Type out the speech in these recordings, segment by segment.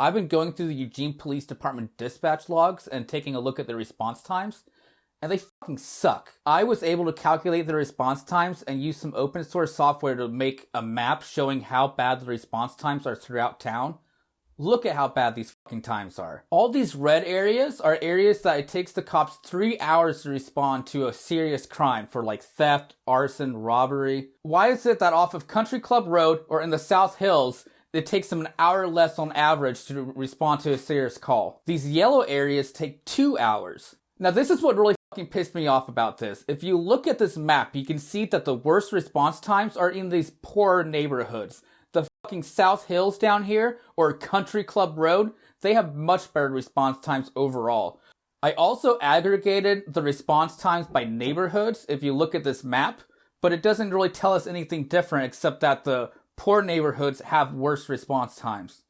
I've been going through the Eugene Police Department dispatch logs and taking a look at their response times, and they fucking suck. I was able to calculate the response times and use some open source software to make a map showing how bad the response times are throughout town. Look at how bad these fucking times are. All these red areas are areas that it takes the cops three hours to respond to a serious crime for like theft, arson, robbery. Why is it that off of Country Club Road or in the South Hills, it takes them an hour less on average to respond to a serious call? These yellow areas take two hours. Now this is what really fucking pissed me off about this. If you look at this map, you can see that the worst response times are in these poor neighborhoods. The fucking South Hills down here, or Country Club Road, they have much better response times overall. I also aggregated the response times by neighborhoods if you look at this map, but it doesn't really tell us anything different except that the poor neighborhoods have worse response times.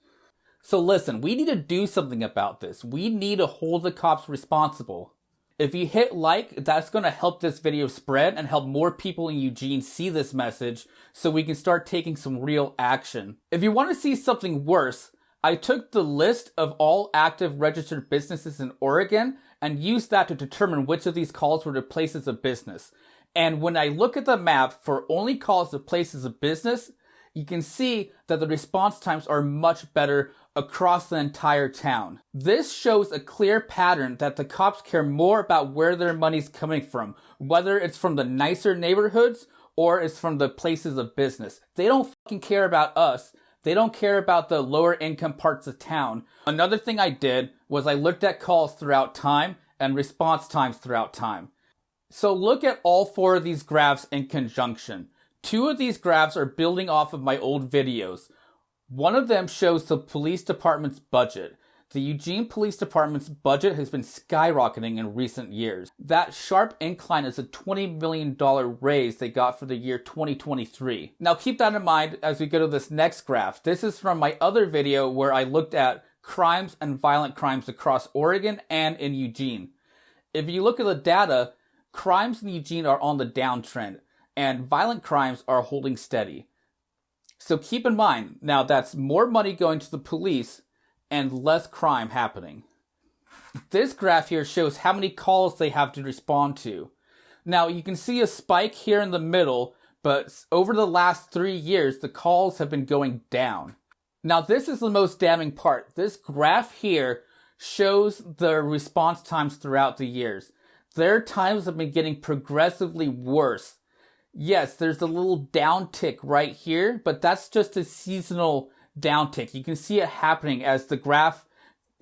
So listen, we need to do something about this. We need to hold the cops responsible. If you hit like, that's going to help this video spread and help more people in Eugene see this message so we can start taking some real action. If you want to see something worse, I took the list of all active registered businesses in Oregon and used that to determine which of these calls were to places of business. And when I look at the map for only calls to places of business, you can see that the response times are much better across the entire town. This shows a clear pattern that the cops care more about where their money's coming from, whether it's from the nicer neighborhoods or it's from the places of business. They don't fucking care about us. They don't care about the lower income parts of town. Another thing I did was I looked at calls throughout time and response times throughout time. So look at all four of these graphs in conjunction. Two of these graphs are building off of my old videos. One of them shows the police department's budget. The Eugene Police Department's budget has been skyrocketing in recent years. That sharp incline is a $20 million raise they got for the year 2023. Now keep that in mind as we go to this next graph. This is from my other video where I looked at crimes and violent crimes across Oregon and in Eugene. If you look at the data, crimes in Eugene are on the downtrend and violent crimes are holding steady. So keep in mind, now that's more money going to the police and less crime happening. This graph here shows how many calls they have to respond to. Now you can see a spike here in the middle, but over the last three years, the calls have been going down. Now this is the most damning part. This graph here shows the response times throughout the years. Their times have been getting progressively worse yes, there's a little downtick right here, but that's just a seasonal downtick. You can see it happening as the graph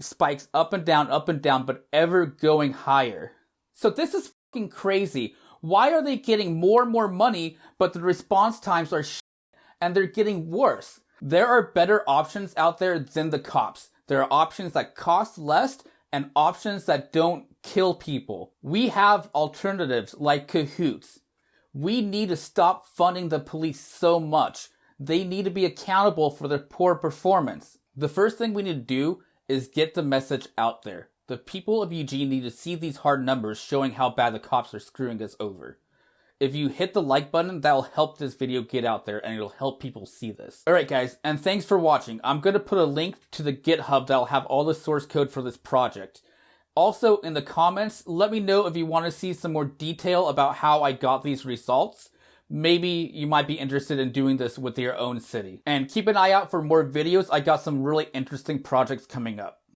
spikes up and down, up and down, but ever going higher. So this is fucking crazy. Why are they getting more and more money, but the response times are and they're getting worse? There are better options out there than the cops. There are options that cost less and options that don't kill people. We have alternatives like CAHOOTS. We need to stop funding the police so much. They need to be accountable for their poor performance. The first thing we need to do is get the message out there. The people of Eugene need to see these hard numbers showing how bad the cops are screwing us over. If you hit the like button, that'll help this video get out there and it'll help people see this. Alright guys, and thanks for watching. I'm going to put a link to the GitHub that'll have all the source code for this project. Also, in the comments, let me know if you want to see some more detail about how I got these results. Maybe you might be interested in doing this with your own city. And keep an eye out for more videos. I got some really interesting projects coming up.